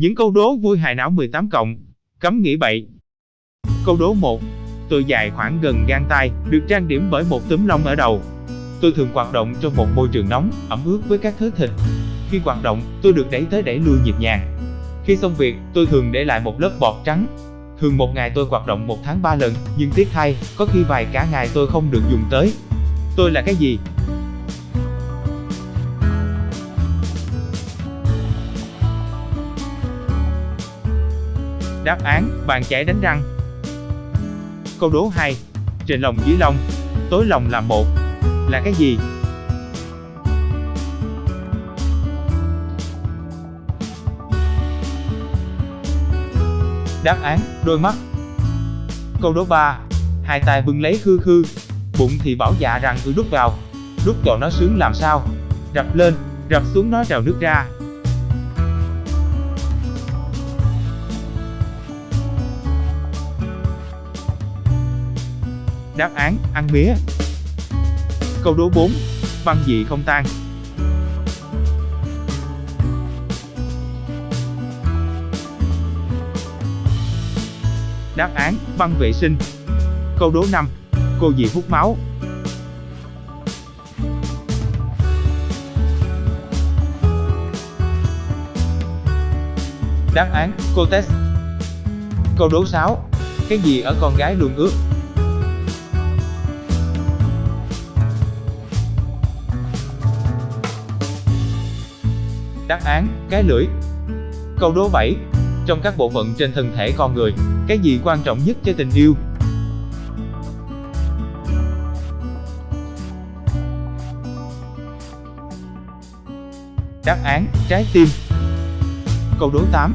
Những câu đố vui hài não 18 cộng. Cấm nghĩ bậy. Câu đố 1. Tôi dài khoảng gần gang tay, được trang điểm bởi một túm lông ở đầu. Tôi thường hoạt động trong một môi trường nóng, ẩm ướt với các thứ thịt. Khi hoạt động, tôi được đẩy tới đẩy lui nhịp nhàng. Khi xong việc, tôi thường để lại một lớp bọt trắng. Thường một ngày tôi hoạt động một tháng 3 lần, nhưng tiếc thay, có khi vài cả ngày tôi không được dùng tới. Tôi là cái gì? Đáp án, bàn chải đánh răng. Câu đố 2. Trên lòng dưới lông, tối lòng là một. Là cái gì? Đáp án, đôi mắt. Câu đố 3. Hai tay bưng lấy khư khư, bụng thì bảo dạ rằng cứ đút vào. Đút cho nó sướng làm sao? Rập lên, rập xuống nó trào nước ra. Đáp án, ăn mía. Câu đố 4. Băng gì không tan? Đáp án, băng vệ sinh. Câu đố 5. Cô gì hút máu? Đáp án, cô test. Câu đố 6. Cái gì ở con gái luôn ướt? Đáp án, cái lưỡi. Câu đố 7. Trong các bộ phận trên thân thể con người, cái gì quan trọng nhất cho tình yêu? Đáp án, trái tim. Câu đố 8.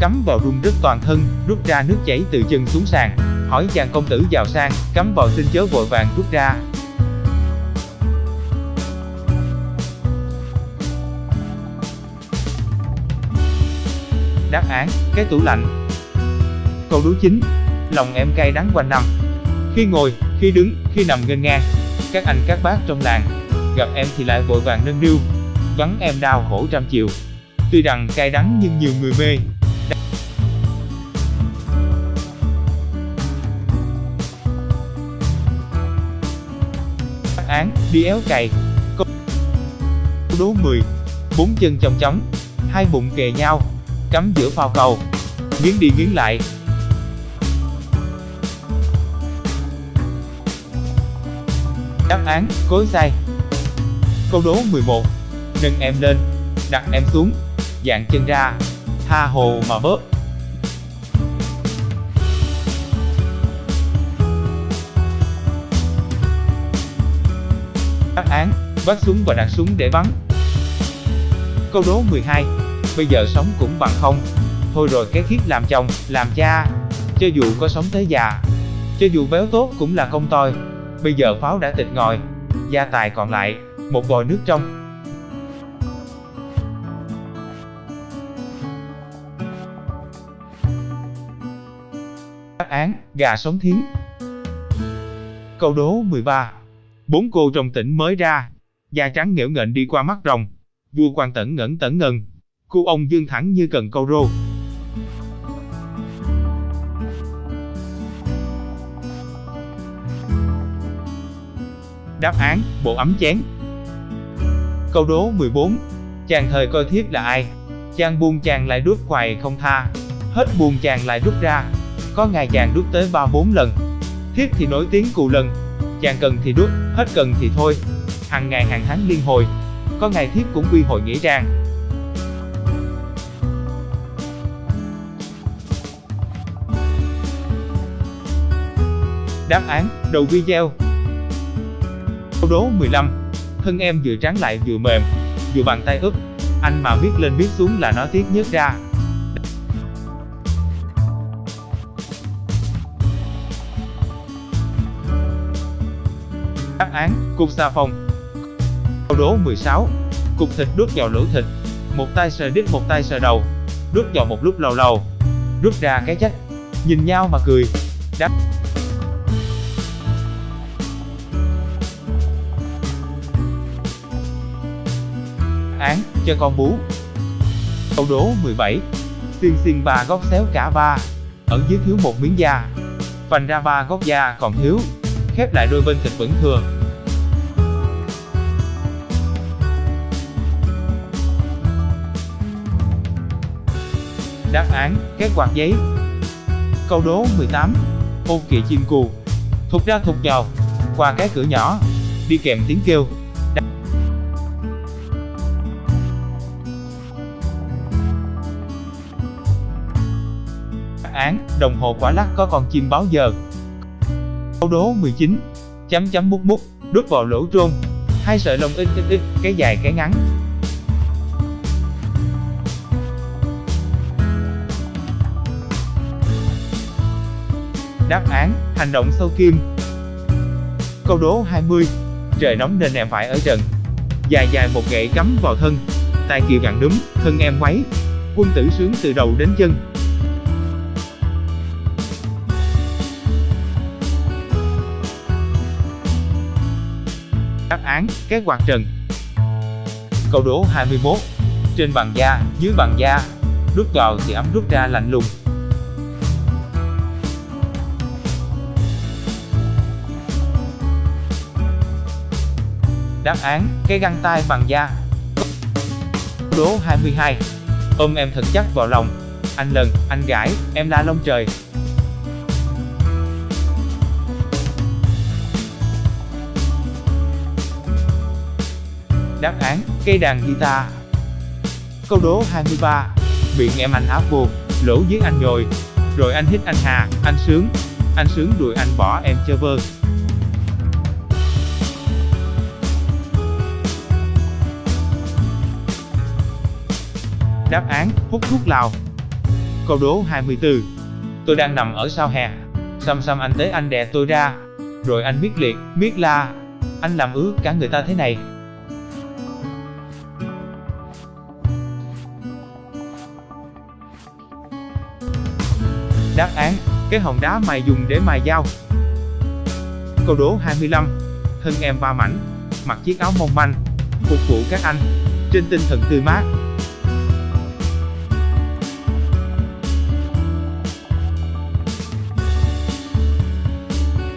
Cắm vào rung rứt toàn thân, rút ra nước chảy từ chân xuống sàn. Hỏi chàng công tử giàu sang, cắm vào xin chớ vội vàng rút ra. Đáp án, cái tủ lạnh. Câu đố chính, Lòng em cay đắng quanh năm. Khi ngồi, khi đứng, khi nằm nghênh ngang, các anh các bác trong làng, gặp em thì lại vội vàng nâng niu, vắng em đau khổ trăm chiều. Tuy rằng cay đắng nhưng nhiều người mê. Đáp án, đi éo cày. Câu đố 10. Bốn chân chồng chóng, hai bụng kề nhau, cắm giữa phao cầu. Nghiến đi nghiến lại. Đáp án, cối xay. Câu đố 11. Nâng em lên, đặt em xuống, dạng chân ra, tha hồ mà bớt. Đáp án, bắt súng và đặt súng để bắn. Câu đố 12 bây giờ sống cũng bằng không. Thôi rồi cái khiết làm chồng, làm cha, cho dù có sống tới già, cho dù béo tốt cũng là công toi. Bây giờ pháo đã tịch ngòi, gia tài còn lại, một vòi nước trong. Đáp án, gà sống thiến. Câu đố 13. Bốn cô trong tỉnh mới ra, da trắng nghễu nghệch đi qua mắt rồng. Vua quan tẩn ngẩn tẩn ngần, Cu ông dương thẳng như cần câu rô. Đáp án, bộ ấm chén. Câu đố 14. Chàng thời coi thiếp là ai? Chàng buông chàng lại đút hoài không tha. Hết buông chàng lại đút ra. Có ngày chàng đút tới 3-4 lần. Thiếp thì nổi tiếng cù lần. Chàng cần thì đút, hết cần thì thôi. Hàng ngày hàng tháng liên hồi. Có ngày thiếp cũng quy hội nghĩa trang. Đáp án, đầu video. Câu đố 15 Thân em vừa trắng lại vừa mềm, vừa bàn tay úp. Anh mà biết lên biết xuống là nó tiếc nhất ra. Đáp án, cục xà phòng. Câu đố 16 Cục thịt đút vào lỗ thịt. Một tay sờ đít một tay sờ đầu. Đút vào một lúc lâu lâu. Rút ra cái chắc Nhìn nhau mà cười. Đáp án cho con bú. Câu đố 17. xiên xiên ba góc xéo cả ba. Ở dưới thiếu một miếng da. Vành ra ba góc da còn thiếu. Khép lại đôi bên thịt vẫn thừa. Đáp án, cái quạt giấy. Câu đố 18. Ô kìa chim cù. Thục ra thục vào. Qua cái cửa nhỏ. Đi kèm tiếng kêu. Án, đồng hồ quả lắc có con chim báo giờ. Câu đố 19. Chấm chấm mút mút, đút vào lỗ trôn. Hai sợi lông ít ít ít, cái dài cái ngắn. Đáp án, hành động sâu kim. Câu đố 20. Trời nóng nên em phải ở trần. Dài dài một gậy cắm vào thân. tài kiều gặn núm, thân em quấy. Quân tử sướng từ đầu đến chân. Đáp án, cái quạt trần. Câu đố 21. Trên bằng da, dưới bằng da. Rút vào thì ấm rút ra lạnh lùng. Đáp án, cái găng tay bằng da. Đố 22. Ôm em thật chắc vào lòng. Anh lần, anh gãi, em la lông trời. Đáp án, cây đàn guitar. Câu đố 23. Miệng em anh áp vô, lỗ dưới anh rồi Rồi anh hít anh hà, anh sướng. Anh sướng đuổi anh bỏ em chơ vơ. Đáp án, hút thuốc lào. Câu đố 24. Tôi đang nằm ở sau hè. Xăm xăm anh tới anh đè tôi ra. Rồi anh miết liệt, miết la. Anh làm ướt cả người ta thế này. Đáp án, cái hòn đá mài dùng để mài dao. Câu đố 25. Thân em ba mảnh, mặc chiếc áo mong manh, phục vụ các anh, trên tinh thần tươi mát.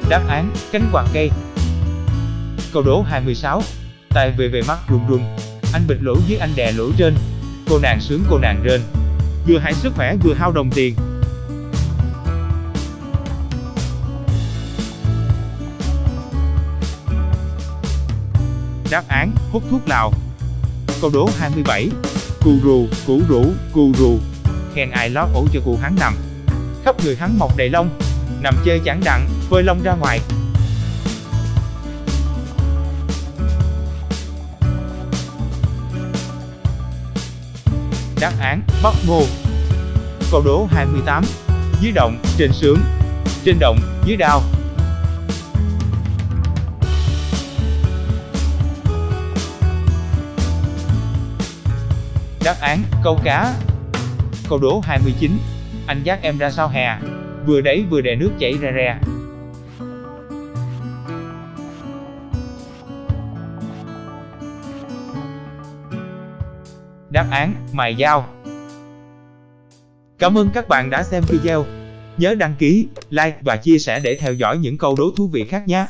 Đáp án, cánh quạt cây. Câu đố 26. tài về về mắt rùng rùng, Anh bịt lỗ dưới anh đè lỗ trên. Cô nàng sướng cô nàng rên. Vừa hại sức khỏe vừa hao đồng tiền. Đáp án, hút thuốc lào. Câu đố 27. Cù rù, củ rũ, cù rù. Khen ai lót ổ cho cụ hắn nằm. Khắp người hắn mọc đầy lông. Nằm chơi chẳng đặng, phơi lông ra ngoài. Đáp án, bóc ngô. Câu đố 28. Dưới động, trên sướng. Trên động, dưới đao. Đáp án, câu cá. Câu đố 29. Anh dắt em ra sao hè. Vừa đẩy vừa đè nước chảy ra ra. Đáp án, mài dao. Cảm ơn các bạn đã xem video. Nhớ đăng ký, like và chia sẻ để theo dõi những câu đố thú vị khác nhé.